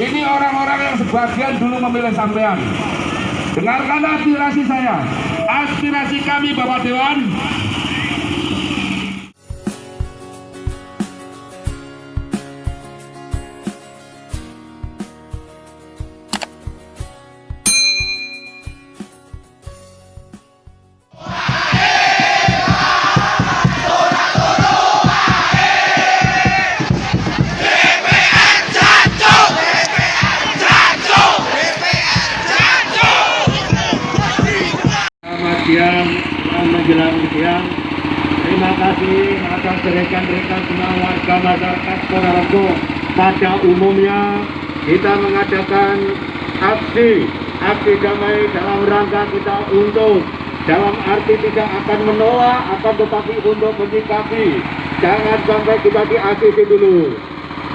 Ini orang-orang yang sebagian dulu memilih sampean. Dengarkan aspirasi saya. Aspirasi kami Bapak Dewan. Siang, menjelang siang. Terima kasih atas rekan-rekan semua warga masyarakat Ponorogo. Pada umumnya kita mengadakan aksi aksi damai dalam rangka kita untuk dalam arti tidak akan menolak akan tetapi untuk menyikapi jangan sampai kita diasisi dulu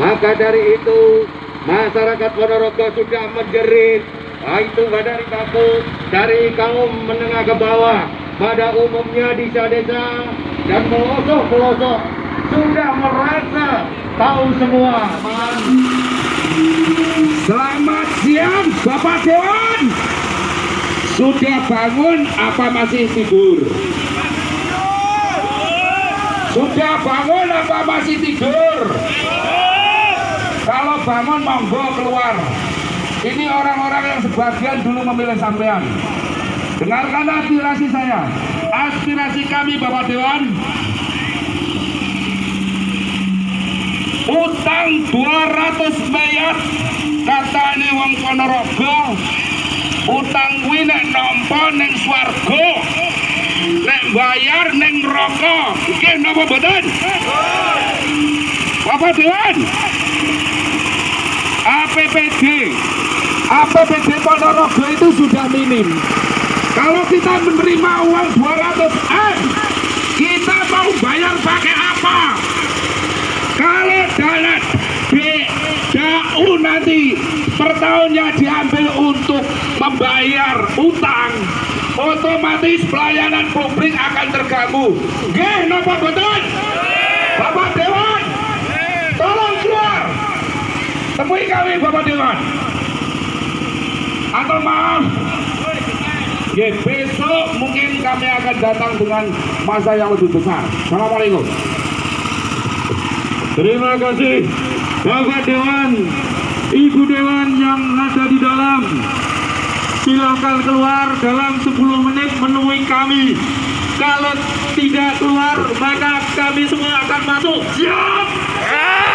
maka dari itu masyarakat Ponorogo sudah menjerit Nah, itu dari takut dari kaum menengah ke bawah pada umumnya di desa dan pelosok-pelosok sudah merasa tahu semua Selamat siang Bapak Dewan. Sudah bangun apa masih tidur? Sudah bangun apa masih tidur? Kalau bangun monggo keluar. Ini orang-orang yang sebagian dulu memilih sampean. Dengarkan aspirasi saya. Aspirasi kami Bapak Dewan. Utang 200 miliar katane wong Ponorogo. Utang kuwi nek nampa ning swarga. Nek bayar ning neraka. Iki napa mboten? Bapak Dewan. APBD APBD Ponorogo itu sudah minim. Kalau kita menerima uang 200 M kita mau bayar pakai apa? Kalau dana DAU nanti per tahunnya diambil untuk membayar utang otomatis pelayanan publik akan terganggu. Nggih, napa betul? Bapak Dewan tolong keluar. Temui kami Bapak Dewan atau maaf. Ya besok mungkin kami akan datang dengan masa yang lebih besar. Assalamualaikum. Terima kasih Bapak Dewan Ibu Dewan yang ada di dalam. Silakan keluar dalam 10 menit menemui kami. Kalau tidak keluar maka kami semua akan masuk. Siap! Kita